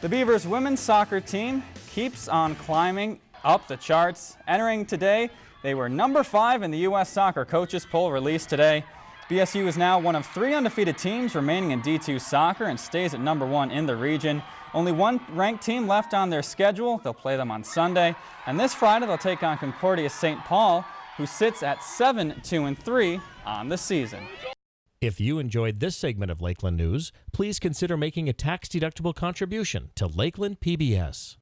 The Beavers women's soccer team keeps on climbing up the charts. Entering today, they were number five in the U.S. Soccer Coaches Poll released today. BSU is now one of three undefeated teams remaining in D2 soccer and stays at number one in the region. Only one ranked team left on their schedule. They'll play them on Sunday. And this Friday, they'll take on Concordia St. Paul, who sits at 7 2 and 3 on the season. If you enjoyed this segment of Lakeland News, please consider making a tax-deductible contribution to Lakeland PBS.